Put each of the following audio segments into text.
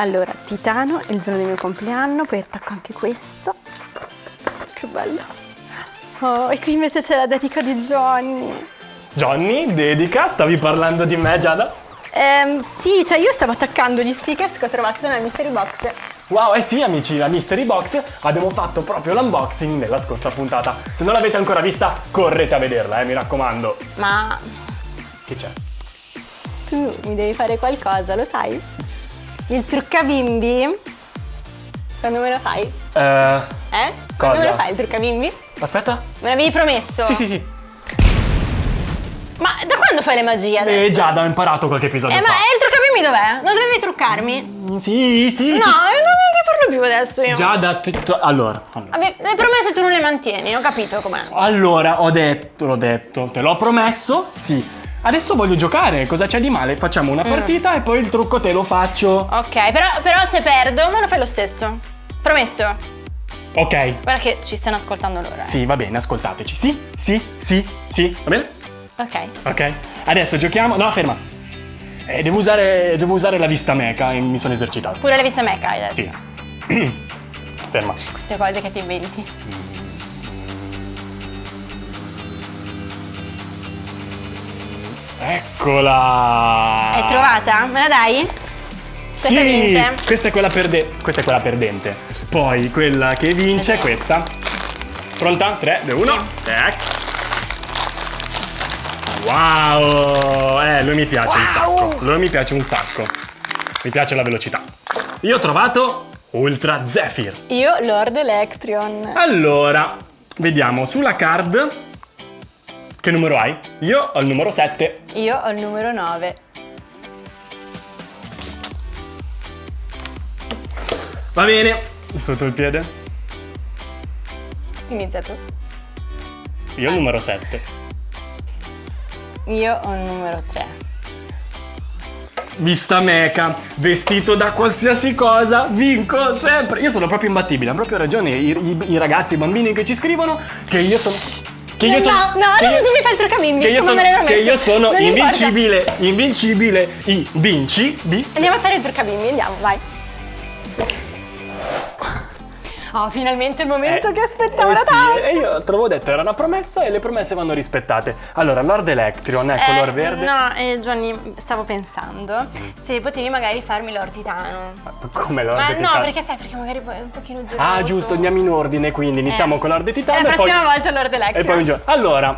Allora, Titano è il giorno del mio compleanno, poi attacco anche questo. Che bello. Oh, e qui invece c'è la dedica di Johnny. Johnny, dedica, stavi parlando di me Giada? Ehm, sì, cioè io stavo attaccando gli stickers che ho trovato nella mystery box. Wow, eh sì amici, la Mystery Box abbiamo fatto proprio l'unboxing nella scorsa puntata. Se non l'avete ancora vista, correte a vederla, eh, mi raccomando. Ma Che c'è? tu mi devi fare qualcosa, lo sai? Il truccabimbi? Quando me lo fai? Eh, Eh? Quando Cosa? me lo fai il truccabimbi? aspetta. Me l'avevi promesso? Sì, sì, sì. Ma da quando fai le magie adesso? Eh, Giada, ho imparato qualche episodio Eh, ma fa. il truccabimbi dov'è? Non dovevi truccarmi? Mm, Sì, sì. No, ti- eh, non ti parlo più adesso io. Ti- tu- allora, allora. Vabbè, le promesse tu non le mantieni, ho capito com'è. Allora, ho detto, l'ho detto, te l'ho promesso, sì. Adesso voglio giocare, cosa c'è di male? Facciamo Mm. una partita e poi il trucco te lo faccio. Ok, però, però se perdo, me lo fai lo stesso. Promesso. Ok. Guarda che ci stanno ascoltando loro. eh. Sì, va bene, ascoltateci. Sì, sì, sì, sì, va bene? Ok. Ok. Adesso giochiamo. No, ferma. Eh, devo, usare, devo usare la vista meca e mi sono esercitato. Pure la vista meca adesso. Sì. ferma. Queste cose che ti inventi. Eccola! Hai trovata? Me la dai? Questa sì, vince? Questa è, quella perde- questa è quella perdente. Poi quella che vince è questa. Pronta? 3, 2, 1. Wow! Eh, lui mi piace un Wow! sacco. Lui mi piace un sacco. Mi piace la velocità. Io ho trovato Ultra Zephyr. Io Lord Electrion. Allora, vediamo sulla card. Che numero hai? Io ho il numero 7. Io ho il numero 9. Va bene. Sotto il piede. Inizia tu. Io ho il numero 7. Io ho il numero 3. Vista meca, vestito da qualsiasi cosa, vinco sempre. Io sono proprio imbattibile, hanno proprio ragione i, i- i ragazzi, i bambini che ci scrivono che io sono... Che io no, sono, no, adesso io- tu mi fai il truccabimbi. che io come sono, che io sono invincibile, invincibile, i vinci, bi- Andiamo a fare il truccabimbi, andiamo, vai. Oh, finalmente il momento Eh, che aspettavo eh da sì, tanto. e io te l'avevo detto, era una promessa e le promesse vanno rispettate. Allora, Lord Electrion è color Eh, verde. No, eh, Johnny, stavo pensando se potevi magari farmi Lord Titano. Come Lord Ma no, Titano? perché sai, perché magari poi è un pochino giocoso. Ah, giusto, andiamo in ordine, quindi iniziamo Eh. con Lord Titano E la e poi... prossima volta Lord Electro. E poi un gioco. Allora,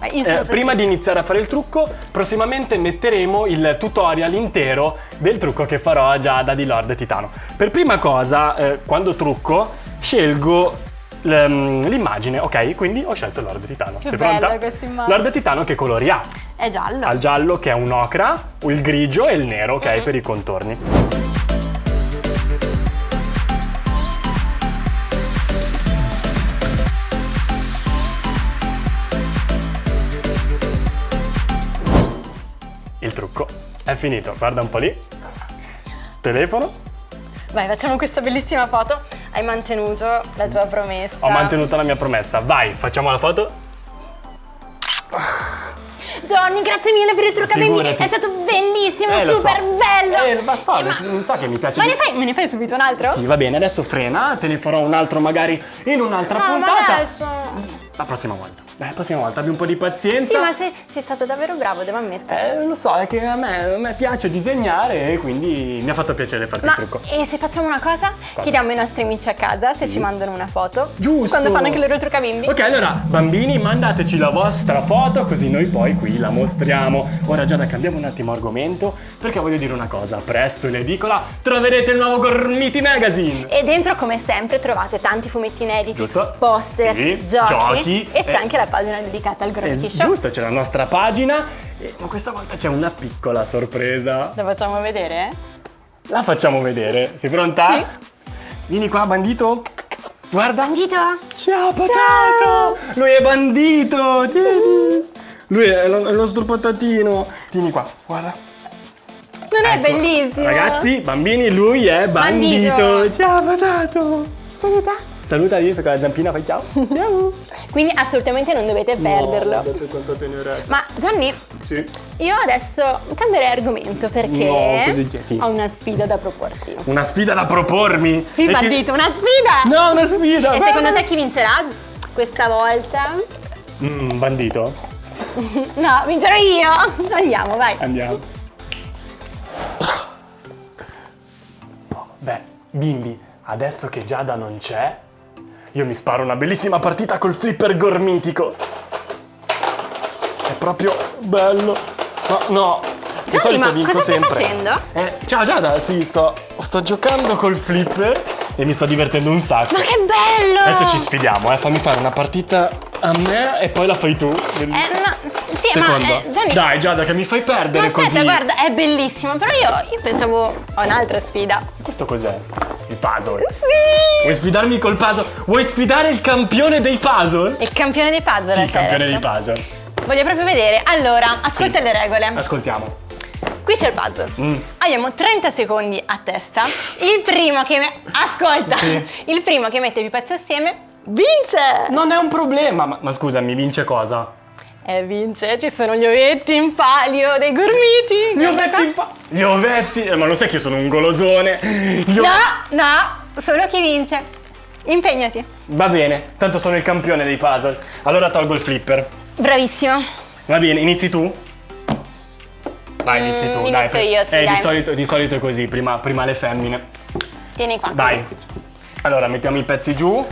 eh, prima di iniziare a fare il trucco, prossimamente metteremo il tutorial intero del trucco che farò a Giada di Lord Titano. Per prima cosa, eh, quando trucco, scelgo l'immagine, ok? Quindi ho scelto Lord Titano. Che Sei bella pronta? questa immagine. Lord Titano che colori ha? È giallo. Ha il giallo che è un ocra, il grigio e il nero, ok? Mm-hmm. Per i contorni. Il trucco è finito, guarda un po' lì. Telefono. Vai, facciamo questa bellissima foto. Hai mantenuto la tua promessa. Ho mantenuto la mia promessa. Vai, facciamo la foto. Johnny, grazie mille per il. Figurati. È stato bellissimo, Eh, super so. bello. Eh, ma so, ma, non so che mi piace ma ne fai, me ne fai subito un altro? Sì, va bene, adesso frena, te ne farò un altro magari in un'altra No, ma puntata. adesso. La prossima volta. Beh, la prossima volta abbi un po' di pazienza. Sì, ma sei, sei stato davvero bravo, devo ammettere. Eh, lo so, è che a me, a me piace disegnare e quindi mi ha fatto piacere farti Ma il trucco. e se facciamo una cosa? Chiediamo ai nostri amici a casa se ci mandano una foto. Giusto. Quando fanno anche loro truccabimbi. Ok, allora, bambini, mandateci la vostra foto così noi poi qui la mostriamo. Ora Giada, cambiamo un attimo argomento perché voglio dire una cosa. Presto in edicola troverete il nuovo Gormiti Magazine. E dentro, come sempre, trovate tanti fumetti inediti, Giusto. poster, Sì, giochi, giochi, e c'è eh. anche la pagina dedicata al Eh, Gormiti Show. giusto, c'è la nostra pagina, eh, ma questa volta c'è una piccola sorpresa. La facciamo vedere? La facciamo vedere. Sei pronta? Sì. Vieni qua, bandito. Guarda. Bandito? Ciao, patato! Lui è bandito! Tieni! Lui è lo- è nostro patatino. Tieni qua, guarda. Non è Ecco. bellissimo? Ragazzi, bambini, lui è bandito. Bandito. Ciao, patato! Saluta. Saluta lì con la zampina, fai ciao. Ciao. Quindi assolutamente non dovete perderlo. No, guardate quanto tenerezza. Ma Gianni, Sì. io adesso cambierei argomento perché No, così sì. ho una sfida da proporti. Una sfida da propormi. Sì, E che- bandito, una sfida! No, una sfida. E beh, secondo te chi vincerà questa volta? Mm, bandito. No, vincerò io! Andiamo, vai. Andiamo. Beh, bimbi, adesso che Giada non c'è, io mi sparo una bellissima partita col flipper gormitico. È proprio bello. No, no. Di Gianni, solito ma vinco cosa stai sempre. facendo? Eh, ciao Giada, sì, sto, sto giocando col flipper e mi sto divertendo un sacco. Ma che bello! Adesso ci sfidiamo, eh. Fammi fare una partita a me e poi la fai tu. Eh, no, sì, Seconda. ma eh, Gianni... Dai Giada che mi fai perdere ma aspetta, così. guarda, è bellissimo, però io, io pensavo a un'altra sfida. Questo cos'è? Il puzzle. Sì! Vuoi sfidarmi col puzzle? Vuoi sfidare il campione dei puzzle? Il campione dei puzzle Sì, il campione adesso. dei puzzle. Voglio proprio vedere. Allora, ascolta Sì. le regole. Ascoltiamo. Qui c'è il puzzle. Mm. Abbiamo 30 secondi a testa. Il primo che me- ascolta. Sì. Il primo che mette più pezzi assieme vince. Non è un problema. Ma, ma scusa, mi vince cosa? E vince, ci sono gli ovetti in palio dei gormiti. Gli ovetti in pa- Gli ovetti! Eh, ma lo sai che io sono un golosone? Gli No, no, solo chi vince. Impegnati. Va bene, tanto sono il campione dei puzzle. Allora tolgo il flipper. Bravissimo. Va bene, inizi tu? Vai, inizi tu. Mm, dai. inizio io, sì, Eh, di dai. solito, di solito è così, prima, prima le femmine. Tieni qua. Dai. Allora, mettiamo i pezzi giù.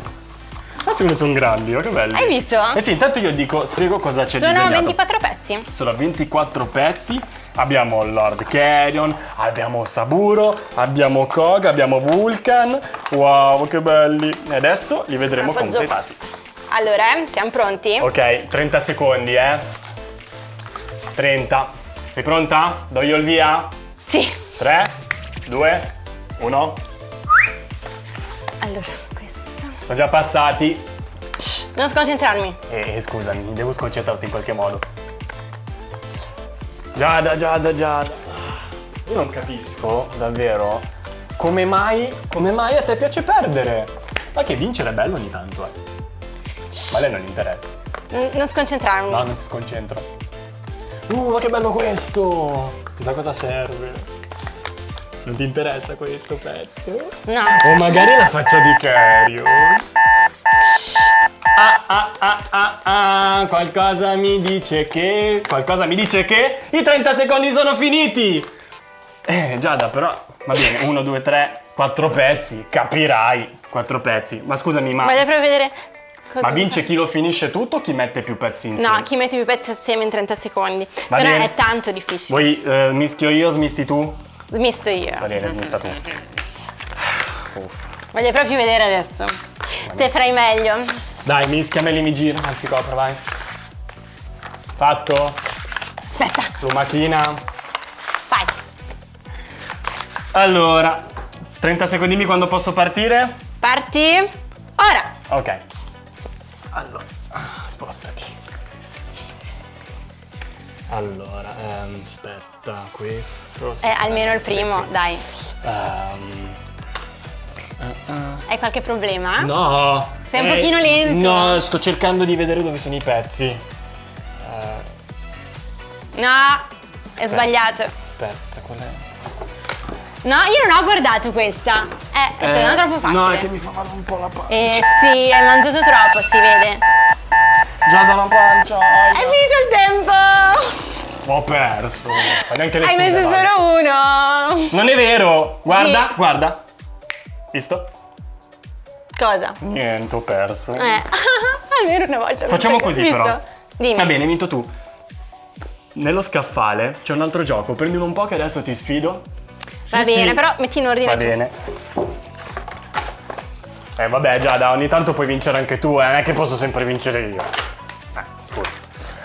Ah, secondo me sono grandi, oh, che belli. Hai visto? Eh sì, intanto io dico, spiego cosa c'è Sono disegnato. 24 pezzi. Sono 24 pezzi. Abbiamo Lord Carrion, abbiamo Saburo, abbiamo Kog, abbiamo Vulcan. Wow, che belli. E adesso li vedremo Appoggio. completati. Allora, eh, siamo pronti? Ok, 30 secondi, eh. 30. Sei pronta? Do io il via? Sì. 3, 2, 1. Allora. Sono già passati. Shh, non sconcentrarmi. E scusami, devo sconcentrarti in qualche modo. Giada, Giada, Giada. Io non capisco, davvero, come mai, come mai a te piace perdere. Ma che vincere è bello ogni tanto, eh. Ma a lei non interessa. N- non sconcentrarmi. No, non ti sconcentro. Uh, ma che bello questo! Chissà cosa serve. Non ti interessa questo pezzo? No. O magari la faccia di Cario. Ah, ah, ah, ah, ah, qualcosa mi dice che... Qualcosa mi dice che i 30 secondi sono finiti! Eh, Giada, però... Va bene, 1, 2, 3, 4 pezzi, capirai. 4 pezzi. Ma scusami, ma... Voglio proprio vedere. cosa Ma vince chi lo finisce tutto o chi mette più pezzi insieme? No, chi mette più pezzi assieme in 30 secondi. Va Se no bene. è tanto difficile. Vuoi eh, mischio io, smisti tu? Smisto io. Va bene, smista tu. Uff. Voglio proprio vedere adesso. Te farai meglio. Dai, mischiameli, mi gira. Anzi, copra, vai. Fatto? Aspetta, Lumachina. vai. Allora, 30 secondini quando posso partire? Parti. Ora. Ok. Allora, spostati. Allora, ehm, aspetta, questo... Eh, almeno il primo, dai. Ehm, Hai qualche problema? no! Sei un Eh, pochino lento. No, sto cercando di vedere dove sono i pezzi. Eh, No, è Aspetta. sbagliato. aspetta, qual è? No, io non ho guardato questa. Eh, secondo me è troppo facile. No, è che mi fa male un po' la pancia. Eh sì, hai mangiato troppo, si vede. Già dalla pancia. È finito il tempo! Ho perso. Neanche le Hai messo solo uno. Non è vero! Guarda, Sì. guarda. Visto? Cosa? Niente, ho perso. Eh, almeno una volta. Facciamo così visto? però. Dimmi. Va bene, hai vinto tu. Nello scaffale c'è un altro gioco, prendilo un po' che adesso ti sfido. Va Sì, bene, sì. però metti in ordine Va tu. bene. Eh vabbè Giada, ogni tanto puoi vincere anche tu, eh, non è che posso sempre vincere io.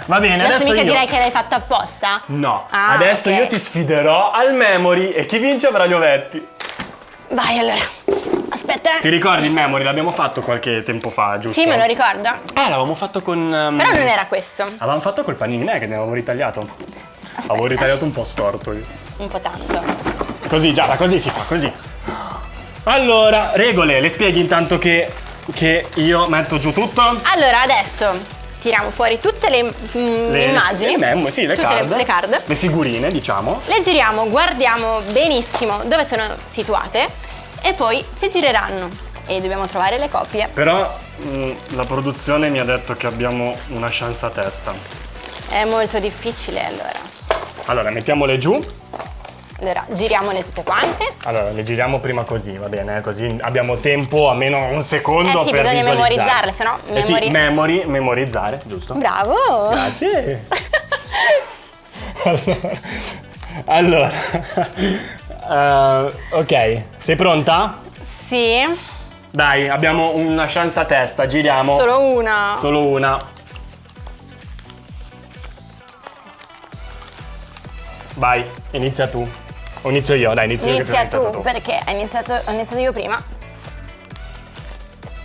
Eh. Va bene, Adesso mica io... direi che l'hai fatto apposta? No, Ah, adesso ok. io ti sfiderò al memory e chi vince avrà gli ovetti. Vai allora. Aspetta. Ti ricordi il memory? L'abbiamo fatto qualche tempo fa, giusto? Sì, me lo ricordo. Eh, l'avevamo fatto con... um, Però non era questo. Avevamo fatto col panini che ne avevamo ritagliato. Avevo ritagliato un po' storto io. Un po' tanto. Così, Giada, così si fa, così. Allora, regole, le spieghi intanto che che io metto giù tutto. Allora, adesso tiriamo fuori tutte le, mm, Le immagini. le memo, sì, le tutte card. Le, le card. Le figurine, diciamo. Le giriamo, guardiamo benissimo dove sono situate e poi si gireranno e dobbiamo trovare le coppie. Però mh, la produzione mi ha detto che abbiamo una chance a testa. È molto difficile allora. Allora, mettiamole giù. Allora, giriamole tutte quante. Allora, le giriamo prima così, va bene? Così abbiamo tempo, almeno un secondo Eh sì, per bisogna memorizzarle, se no Eh sì, memori- memori, memorizzare, giusto? Bravo! Grazie. allora, allora eh, ok, sei pronta? Sì, Dai, abbiamo una chance a testa, giriamo. solo una. Solo una. Vai, inizia tu. O inizio io, dai, inizio io. Inizia prima hai tu, perché hai iniziato, ho iniziato io prima.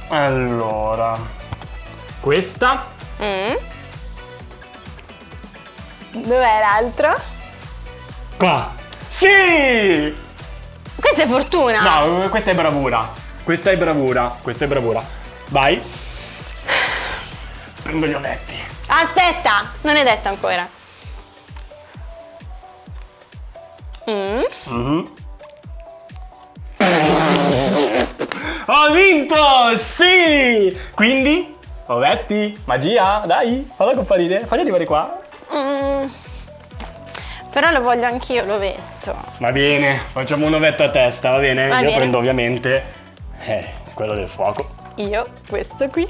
Allora, questa. Mm. Dov'è l'altro? Qua. Sì! Questa è fortuna! No, questa è bravura. Questa è bravura. Questa è bravura. Vai. Prendo gli ovetti. Aspetta, non è detto ancora. Mm. Mhm. Ho vinto! Sì! Quindi, ovetti, magia, dai, falla comparire, fagli arrivare qua. Mm. Però lo voglio anch'io, l'ovetto. Va bene, facciamo un ovetto a testa, va bene? Va Io bene. prendo ovviamente eh, quello del fuoco. Io questo qui.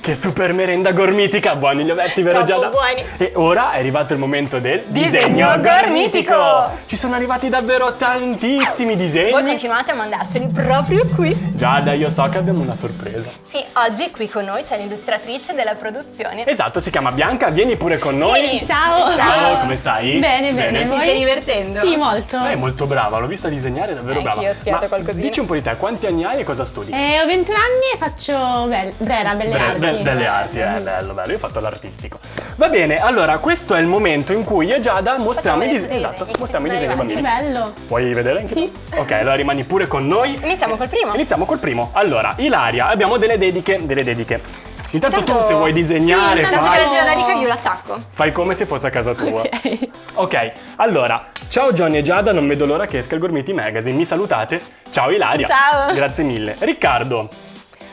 Che super merenda gormitica, buoni gli ovetti, vero Giada? buoni. E ora è arrivato il momento del Disegno gormitico. Ci sono arrivati davvero tantissimi disegni. Voi continuate a mandarceli proprio qui. Giada, io so che abbiamo una sorpresa. Sì, oggi qui con noi c'è l'illustratrice della produzione. Esatto, si chiama Bianca, vieni pure con noi. Vieni. Ciao. Ciao, come stai? Bene, bene. Ti Voi? stai divertendo? Sì, molto. Lei è molto brava, l'ho vista disegnare, è davvero Anch'io brava. ho studiato Ma qualcosina. Dici un po' di te, quanti anni hai e cosa studi? Eh, ho 21 anni e faccio bel- Brera, belle Bre- arti. Be- belle arti, eh, bello, bello. Io ho fatto l'artistico. Va bene, allora questo è il momento in cui io e Giada mostriamo i, esatto, disegni che mostriamo i disegni Che bambini. bello. Puoi vedere anche Sì. tu? Ok, allora rimani pure con noi. Iniziamo col primo. Iniziamo col primo. Allora, Ilaria, abbiamo delle dediche, delle dediche. Intanto tu Intanto- se vuoi disegnare, che fai, la gira da rica io l'attacco. fai come se fosse a casa tua. Ok. Ok, allora, ciao Johnny e Giada, non vedo l'ora che esca il Gormiti Magazine, mi salutate? Ciao Ilaria. Ciao. Grazie mille. Riccardo,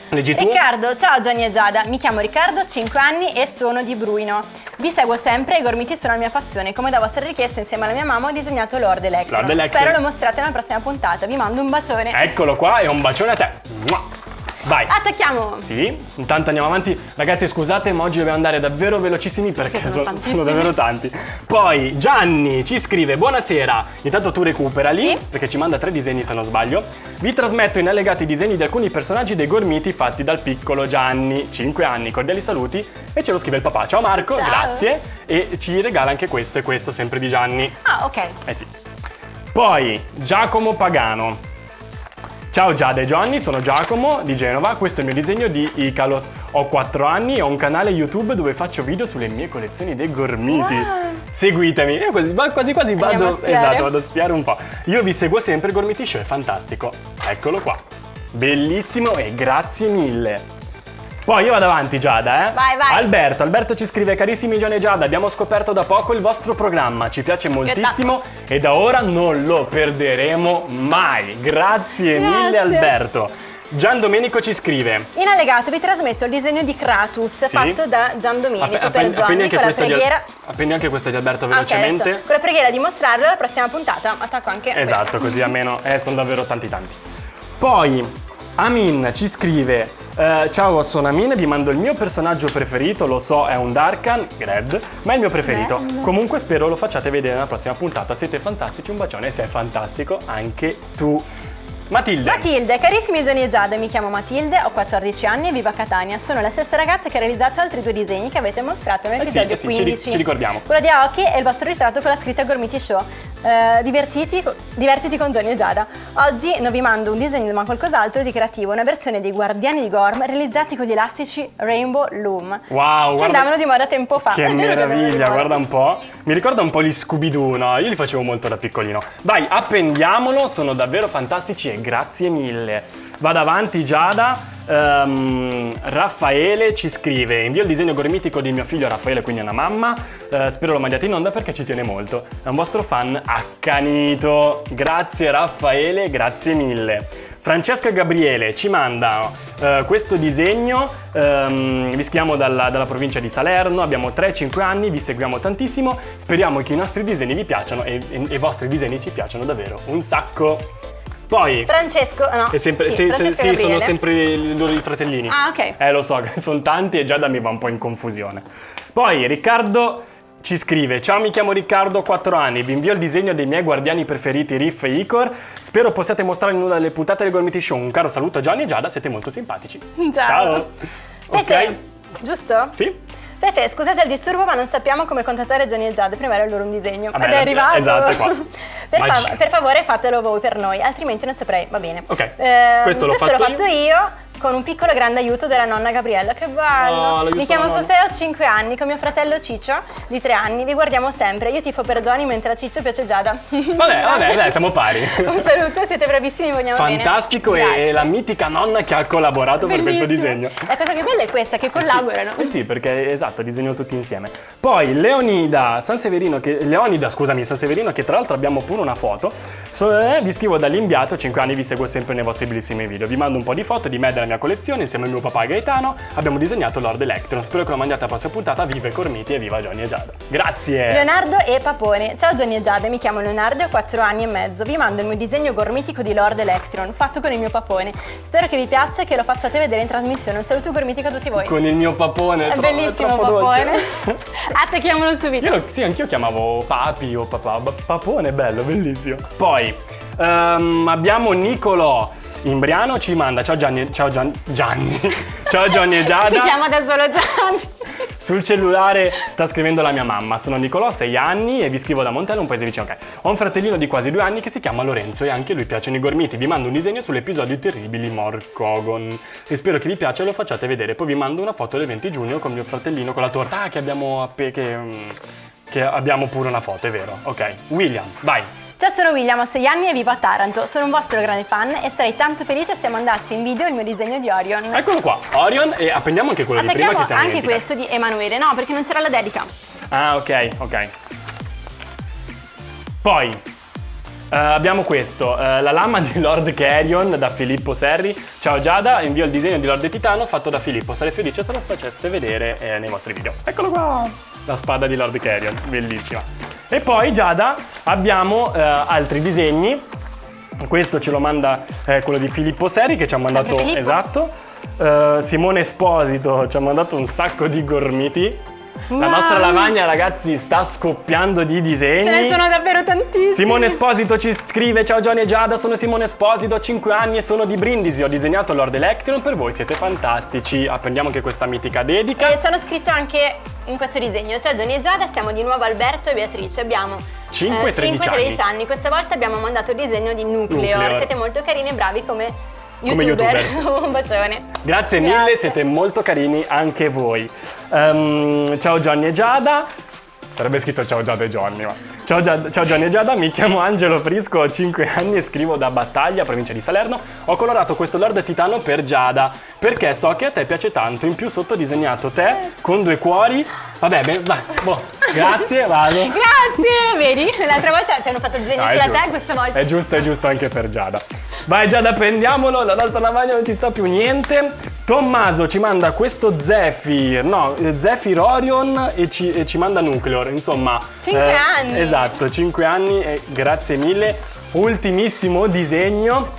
leggi tu? Riccardo, ciao Gianni e Giada, mi chiamo Riccardo, 5 anni e sono di Bruino. Vi seguo sempre e i gormiti sono la mia passione. Come da vostra richiesta, insieme alla mia mamma ho disegnato Lord Electro. Lord Electro. Spero lo mostrate nella prossima puntata. Vi mando un bacione. Eccolo qua e un bacione a te. Mua. Vai. Attacchiamo! Sì, intanto andiamo avanti. Ragazzi, scusate, ma oggi dobbiamo andare davvero velocissimi perché Sono sono, tantissimi. sono davvero tanti. Poi Gianni ci scrive: Buonasera. Intanto tu recuperali, Sì. perché ci manda tre disegni se non sbaglio. Vi trasmetto in allegati i disegni di alcuni personaggi dei gormiti fatti dal piccolo Gianni, 5 anni. Cordiali saluti. E ce lo scrive il papà. Ciao Marco, Ciao. grazie. E ci regala anche questo e questo, sempre di Gianni. Ah, ok. Eh sì. Poi Giacomo Pagano. Ciao Giada e Johnny, sono Giacomo di Genova, questo è il mio disegno di Icalos. Ho 4 anni e ho un canale YouTube dove faccio video sulle mie collezioni dei gormiti. Wow. Seguitemi, io quasi quasi, quasi a vado, spiare. esatto, vado a spiare un po'. Io vi seguo sempre, il Gormiti Show è fantastico. Eccolo qua. Bellissimo e grazie mille. Poi io vado avanti Giada, eh? Vai, vai. Alberto, Alberto ci scrive carissimi Gianni e Giada, abbiamo scoperto da poco il vostro programma, ci piace moltissimo e da ora non lo perderemo mai. Grazie, mille Grazie. Alberto. Gian Domenico ci scrive. In allegato vi trasmetto il disegno di Kratos Sì. fatto da Gian Domenico Appe- per Gianni anche con la questo di preghiera. appendi anche questo di Alberto Ah, velocemente. adesso, con la preghiera di mostrarlo alla prossima puntata. Attacco anche Esatto, questa. così almeno eh, sono davvero tanti tanti. Poi Amin ci scrive eh, Ciao, sono Amin, vi mando il mio personaggio preferito, lo so è un Darkan, Gred, ma è il mio preferito. Bello. Comunque spero lo facciate vedere nella prossima puntata, siete fantastici, un bacione, sei fantastico anche tu. Matilde. Matilde, carissimi Gianni e Giada, mi chiamo Matilde, ho 14 anni e vivo a Catania. Sono la stessa ragazza che ha realizzato altri due disegni che avete mostrato Eh sì, nell'episodio eh sì, ci ri- 15. ci ricordiamo. Quello di Aoki e il vostro ritratto con la scritta Gormiti Show. Eh, divertiti, divertiti con Johnny e Giada. Oggi non vi mando un disegno ma qualcos'altro di creativo, una versione dei Guardiani di Gorm realizzati con gli elastici Rainbow Loom. Wow, Che guarda- andavano di moda tempo fa. Che meraviglia, guarda un po'. Mi ricorda un po' gli Scooby-Doo, no? Io li facevo molto da piccolino. Vai, appendiamolo, sono davvero fantastici e grazie mille. Vado avanti Giada. Ehm, Raffaele ci scrive: Invio il disegno gormitico di mio figlio Raffaele, quindi è una mamma. Eh, spero lo mandiate in onda perché ci tiene molto. È un vostro fan accanito. Grazie Raffaele, grazie mille. Francesco e Gabriele ci mandano eh, questo disegno, ehm, vi schiamo dalla, dalla provincia di Salerno, abbiamo 3-5 anni, vi seguiamo tantissimo, speriamo che i nostri disegni vi piacciono e, e- e i vostri disegni ci piacciono davvero un sacco. Poi, Francesco, no. è sempre, sì, sì, Francesco sì, e sono sempre i loro i fratellini. Ah, ok. Eh, lo so, sono tanti e già da me va un po' in confusione. Poi Riccardo ci scrive: Ciao, mi chiamo Riccardo, ho 4 anni. Vi invio il disegno dei miei guardiani preferiti, Riff e Icor. Spero possiate mostrare in una delle puntate del Gormiti Show. Un caro saluto a Gianni e Giada, siete molto simpatici. Ciao. Fefe, Ok? giusto? Sì? Fefe, scusate il disturbo, ma non sappiamo come contattare Johnny e Giada. Prima era loro un disegno. Vabbè, Ed è arrivato. esatto, è qua. per, fa- per favore, fatelo voi per noi, altrimenti non saprei. Va bene. Ok, Ehm, questo l'ho fatto fatto io. Con un piccolo grande aiuto della nonna Gabriella, che bello! Oh, Mi chiamo. Fefe, ho 5 anni, con mio fratello Ciccio di 3 anni. Vi guardiamo sempre. Io tifo per Johnny mentre a Ciccio piace Giada. Vabbè, vabbè, dai, siamo pari. un saluto, siete bravissimi, vogliamo bene. Fantastico e la mitica nonna che ha collaborato per questo Bellissimo. disegno. La cosa più bella è questa, che collaborano. Eh sì, perché esatto, disegno tutti insieme. Poi Leonida San Severino, che, Leonida, scusami, San Severino, che tra l'altro abbiamo pure una foto. So- eh, vi scrivo dall'inviato, 5 anni vi seguo sempre nei vostri bellissimi video. Vi mando un po' di foto di me e della mia collezione, insieme al mio papà Gaetano. Abbiamo disegnato Lord Electron. Spero che lo mandiate alla prossima puntata. Viva i Cormiti e viva Johnny e Giada. Grazie! Leonardo e Papone. Ciao Johnny e Giada, mi chiamo Leonardo e ho 4 anni e mezzo. Vi mando il mio disegno gormitico di Lord Electron, fatto con il mio papone. Spero che vi piaccia e che lo facciate vedere in trasmissione. Un saluto gormitico a tutti voi. Con il mio papone. È tro- bellissimo troppo dolce. papone. Attacchiamolo subito. Io lo, sì, anch'io chiamavo papi o papà. Papone, bello, bellissimo. Poi ehm, abbiamo Nicolò. Imbriano ci manda ciao Gianni, ciao Gian- Gianni, ciao Johnny e Giada. Si chiama da solo Gianni. Sul cellulare sta scrivendo la mia mamma. Sono Nicolò, 6 anni e vi scrivo da Montello, un paese vicino. Ok. Ho un fratellino di quasi due anni che si chiama Lorenzo e anche a lui piacciono i gormiti. Vi mando un disegno sull'episodio terribili Morcogon. E spero che vi piaccia e lo facciate vedere. Poi vi mando una foto del 20 giugno con mio fratellino con la torta ah, che abbiamo appena. Che, mm, che abbiamo pure una foto, è vero. Ok. William, vai. Ciao, sono William, ho 6 anni e vivo a Taranto. Sono un vostro grande fan e sarei tanto felice se mandaste in video il mio disegno di Orion. Eccolo qua, Orion e appendiamo anche quello di prima Attacchiamo che siamo anche questo di Emanuele. No, perché non c'era la dedica. Ah, ok, ok. Poi eh, abbiamo questo, eh, la lama di Lord Carrion da Filippo Serri. Ciao Giada, invio il disegno di Lord Titano fatto da Filippo. Sarei felice se lo faceste vedere eh, nei vostri video. Eccolo qua, la spada di Lord Carrion, bellissima. E poi Giada abbiamo eh, altri disegni. Questo ce lo manda eh, quello di Filippo Serri che ci ha mandato esatto. Eh, Simone Esposito ci ha mandato un sacco di gormiti. La nostra lavagna, ragazzi, sta scoppiando di disegni. Ce ne sono davvero tantissimi. Simone Esposito ci scrive: Ciao Johnny e Giada, sono Simone Esposito, ho 5 anni e sono di Brindisi. Ho disegnato Lord Electron per voi, siete fantastici. Apprendiamo anche questa mitica dedica. E ci hanno scritto anche in questo disegno, cioè Gianni e Giada, siamo di nuovo Alberto e Beatrice, abbiamo Cinque e 13 13 anni. questa volta abbiamo mandato il disegno di Nucleor, Nucleor. siete molto carini e bravi come Come youtuber, youtuber. un bacione. Grazie mille, Grazie. siete molto carini anche voi. Ehm, ciao Johnny e Giada. Sarebbe scritto ciao Giada e Johnny, ma. Ciao, Gia- ciao Johnny e Giada, mi chiamo Angelo Frisco, ho 5 anni e scrivo da Battaglia, provincia di Salerno. Ho colorato questo Lord Titano per Giada, perché so che a te piace tanto. In più sotto ho disegnato te con due cuori. Vabbè, beh, vai, boh, grazie, vado. Grazie, vedi? L'altra volta ti hanno fatto il disegno Ah, è sulla te, questa volta. È giusto, è giusto anche per Giada. Vai Giada, prendiamolo, la nostra lavagna non ci sta più niente. Tommaso ci manda questo Zephyr, no, eh, Zephyr Orion e ci, e ci manda Nucleor, insomma. Cinque anni. Esatto, 5 anni e grazie mille. Ultimissimo disegno,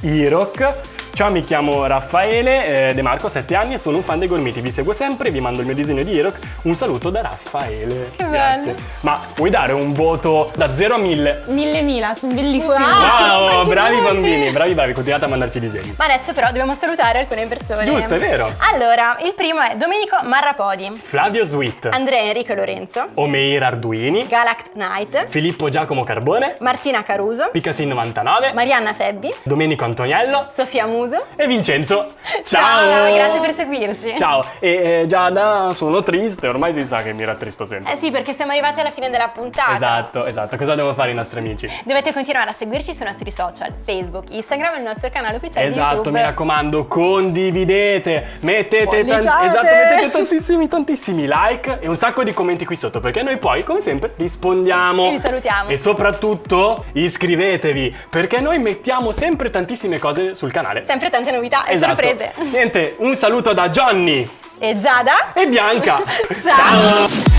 Irok. Ciao, mi chiamo Raffaele eh, De Marco, ho 7 anni e sono un fan dei Gormiti. Vi seguo sempre, vi mando il mio disegno di Eroc. Un saluto da Raffaele. Che Grazie. bello. Ma vuoi dare un voto da 0 a 1000? Mille mila, sono bellissimi. Wow. Wow, bravi bambini, bravi bravi, continuate a mandarci disegni. Ma adesso però dobbiamo salutare alcune persone. Giusto, è vero. Allora, il primo è Domenico Marrapodi, Flavio Sweet, Andrea Enrico Lorenzo, Omeir Arduini, Galact Knight, Filippo Giacomo Carbone, Martina Caruso, Picasin 99, Marianna Febbi, Domenico Antoniello Sofia Muso. e Vincenzo. Ciao! grazie per seguirci. Ciao, e eh, Giada, sono triste, ormai si sa che mi rattristo sempre. Eh sì, perché siamo arrivati alla fine della puntata. Esatto, esatto. Cosa devo fare i nostri amici? Dovete continuare a seguirci sui nostri social, Facebook, Instagram e il nostro canale ufficiale di Esatto, mi raccomando, condividete, mettete, tan- esatto, mettete tantissimi, tantissimi like e un sacco di commenti qui sotto perché noi poi, come sempre, rispondiamo. E vi salutiamo. E soprattutto iscrivetevi perché noi mettiamo sempre tantissime cose sul canale. Sempre tante novità e Esatto. sorprese. Niente, un saluto da Johnny E Giada? e Bianca. Ciao.